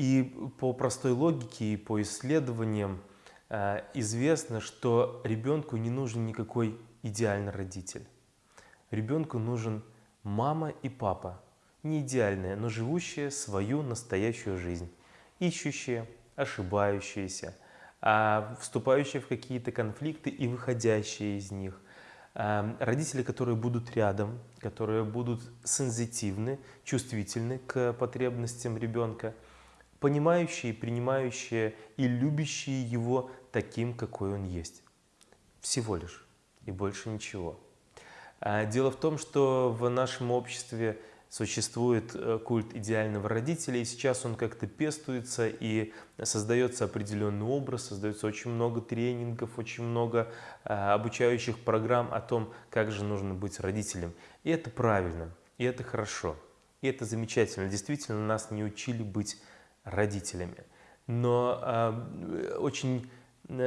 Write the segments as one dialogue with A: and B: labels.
A: И по простой логике и по исследованиям э, известно, что ребенку не нужен никакой идеальный родитель. Ребенку нужен мама и папа, не идеальные, но живущие свою настоящую жизнь, ищущие, ошибающиеся, а вступающие в какие-то конфликты и выходящие из них. А, родители, которые будут рядом, которые будут сензитивны, чувствительны к потребностям ребенка, понимающие, принимающие и любящие его таким, какой он есть. Всего лишь и больше ничего. А, дело в том, что в нашем обществе существует э, культ идеального родителя, и сейчас он как-то пестуется, и создается определенный образ, создается очень много тренингов, очень много а, обучающих программ о том, как же нужно быть родителем. И это правильно, и это хорошо, и это замечательно. Действительно, нас не учили быть родителями. Но э, очень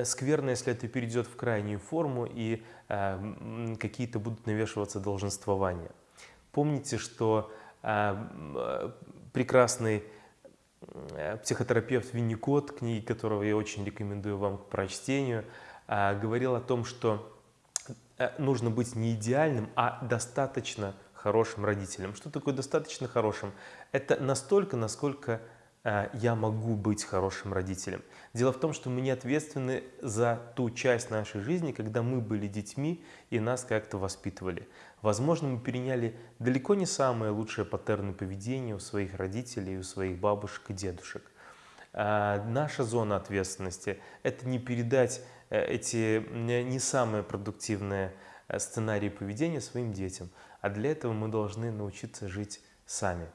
A: скверно, если это перейдет в крайнюю форму и э, какие-то будут навешиваться долженствования. Помните, что э, прекрасный э, психотерапевт Винникот, книги которого я очень рекомендую вам к прочтению, э, говорил о том, что нужно быть не идеальным, а достаточно хорошим родителем. Что такое достаточно хорошим? Это настолько, насколько я могу быть хорошим родителем. Дело в том, что мы не ответственны за ту часть нашей жизни, когда мы были детьми и нас как-то воспитывали. Возможно, мы переняли далеко не самые лучшие паттерны поведения у своих родителей, у своих бабушек и дедушек. А наша зона ответственности – это не передать э, эти не самые продуктивные э, сценарии поведения своим детям, а для этого мы должны научиться жить сами.